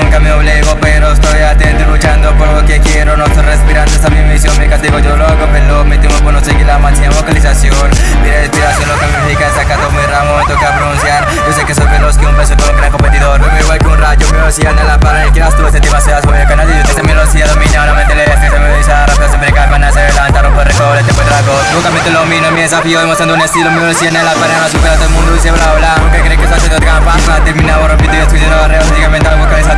obligo Pero estoy atento y luchando por lo que quiero. No estoy respirando, esta es mi misión, mi castigo yo loco Pero mi tiempo por no seguir la máxima vocalización. Mi respiración lo que me indica sacando mi ramo Me toca pronunciar, yo sé que soy veloz que un beso con un gran competidor. Me igual que un rayo, mi velocidad en la para el que las tuve, tema seas voy a canal y yo te mi velocidad domina. La mente le se me dice rápido, siempre cae para se levanta, rompe récord, este fue trago Nunca me te lo miro, mi desafío demostrando un estilo Mi velocidad en la pared, no supera todo el mundo dice bla bla. Nunca crees que eso hace todo trampa, terminado rompiendo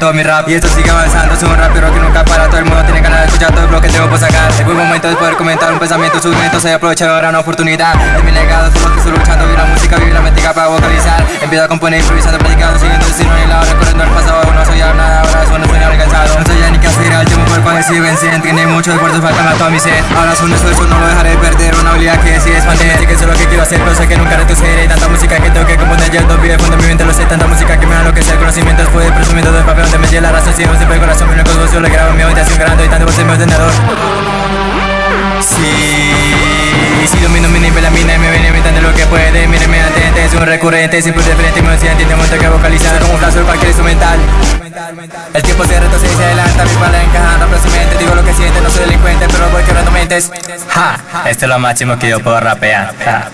todo mi rap. Y esto sigue avanzando, soy un rapero que nunca para. Todo el mundo tiene ganas de escuchar todo lo que tengo por sacar. Es buen momento de poder comentar un pensamiento, momentos Se aprovechar ahora una oportunidad. De mi legado, todo lo que estoy luchando Vivir la música, vivir la métrica para vocalizar. Empiezo a componer, improvisando, predicando Siguiendo el destino y la hora, recorriendo el pasado. No soy ya nada, ahora no sueño alcanzado No soy ya ni qué hacer, el tiempo el cual vencen Tiene mucho esfuerzo, falta a toda mi sed. Ahora son esfuerzo, no lo dejaré perder. Una habilidad que sí expandir Sé que es lo que quiero hacer, pero sé que nunca retrocederé. Tanta música que tengo que componer, dos vive fondo mi mente Lo sé, tanta música que me da lo que sea El conocimiento después del presumiendo del papel Donde me lleva la razón, siempre el corazón Mi único socio, lo grabo en mi habitación grande Y tanto por ser mi ordenador. Sí, si domino mi nivel, la mina y me viene inventando lo que puede Míreme atente, es un recurrente, siempre y me siente Tengo que vocalizar como un flash de cualquier instrumental. El tiempo se retrocede y se adelanta, mi pala encaja rápidamente Digo lo que siente, no soy delincuente, pero voy quebrando mentes. Ja, esto es lo máximo que yo puedo rapear ja.